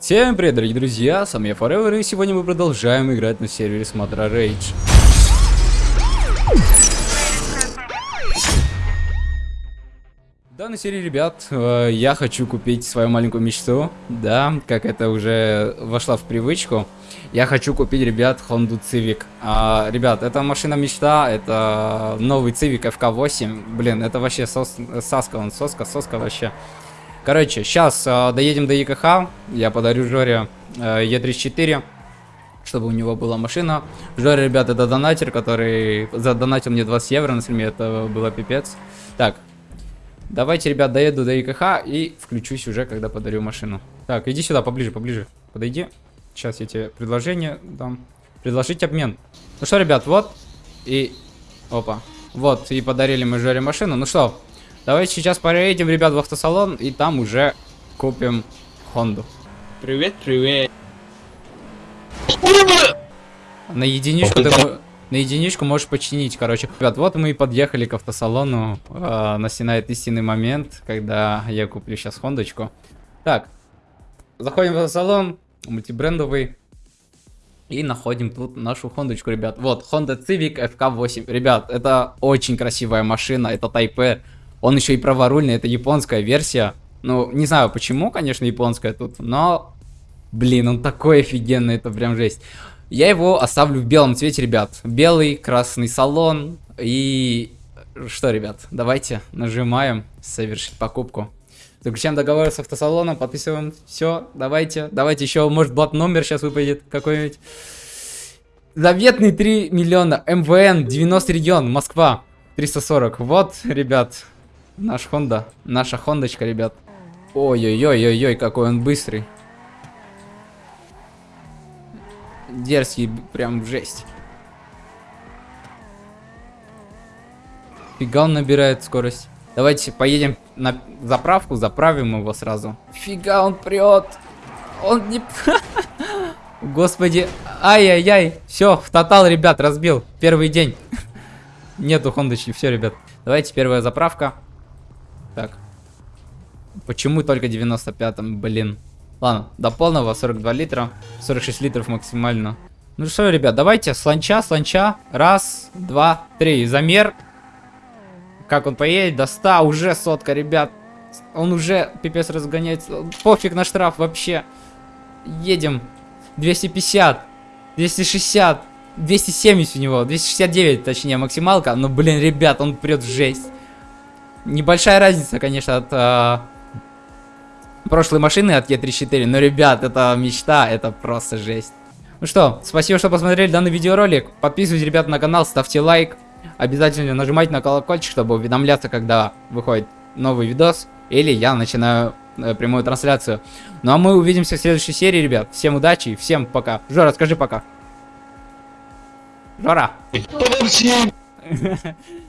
Всем привет, дорогие друзья, с вами я Forever, и сегодня мы продолжаем играть на сервере Смотра Rage. В данной серии, ребят, э, я хочу купить свою маленькую мечту, да, как это уже вошла в привычку. Я хочу купить, ребят, Honda Civic. А, ребят, это машина мечта, это новый Civic FK8. Блин, это вообще сос, саска, он соска, соска вообще. Короче, сейчас э, доедем до ЕКХ, я подарю Жоре э, Е34, чтобы у него была машина. Жоре, ребят, это донатер, который задонатил мне 20 евро на стриме, это было пипец. Так, давайте, ребят, доеду до ЕКХ и включусь уже, когда подарю машину. Так, иди сюда, поближе, поближе, подойди. Сейчас я тебе предложение дам. Предложить обмен. Ну что, ребят, вот, и... Опа. Вот, и подарили мы Жоре машину. Ну что, Давайте сейчас поедем, ребят, в автосалон, и там уже купим Хонду. Привет, привет. На единичку ты на единичку можешь починить, короче. Ребят, вот мы и подъехали к автосалону. Э, настинает истинный момент, когда я куплю сейчас Хондочку. Так, заходим в автосалон, мультибрендовый. И находим тут нашу хондочку, ребят. Вот, Honda Civic FK8. Ребят, это очень красивая машина, это Type он еще и праворульный, это японская версия. Ну, не знаю почему, конечно, японская тут, но... Блин, он такой офигенный, это прям жесть. Я его оставлю в белом цвете, ребят. Белый, красный салон. И... Что, ребят, давайте нажимаем совершить покупку. Заключаем договор с автосалоном, подписываем. Все, давайте. Давайте еще, может, блат номер сейчас выпадет какой-нибудь. Заветный 3 миллиона. МВН, 90 регион, Москва. 340. Вот, ребят, Наш Хонда. Наша Хондочка, ребят. Ой-ой-ой-ой-ой, какой он быстрый. Дерзкий, прям жесть. Фига он набирает скорость. Давайте поедем на заправку, заправим его сразу. Фига он прет. Он не... Господи. Ай-яй-яй. Все, в тотал, ребят, разбил. Первый день. Нету хондочки. Все, ребят. Давайте первая заправка. Так. Почему только 95-м, блин. Ладно, до полного 42 литра. 46 литров максимально. Ну что, ребят, давайте сланча, сланча. Раз, два, три. Замер. Как он поедет до 100. Уже сотка, ребят. Он уже пипец разгоняется. Пофиг на штраф вообще. Едем. 250. 260. 270 у него. 269, точнее, максималка. Но, блин, ребят, он прет в жесть. Небольшая разница, конечно, от э, прошлой машины, от Е34. Но, ребят, это мечта, это просто жесть. Ну что, спасибо, что посмотрели данный видеоролик. Подписывайтесь, ребят, на канал, ставьте лайк. Обязательно нажимайте на колокольчик, чтобы уведомляться, когда выходит новый видос. Или я начинаю э, прямую трансляцию. Ну а мы увидимся в следующей серии, ребят. Всем удачи и всем пока. Жора, скажи пока. Жора.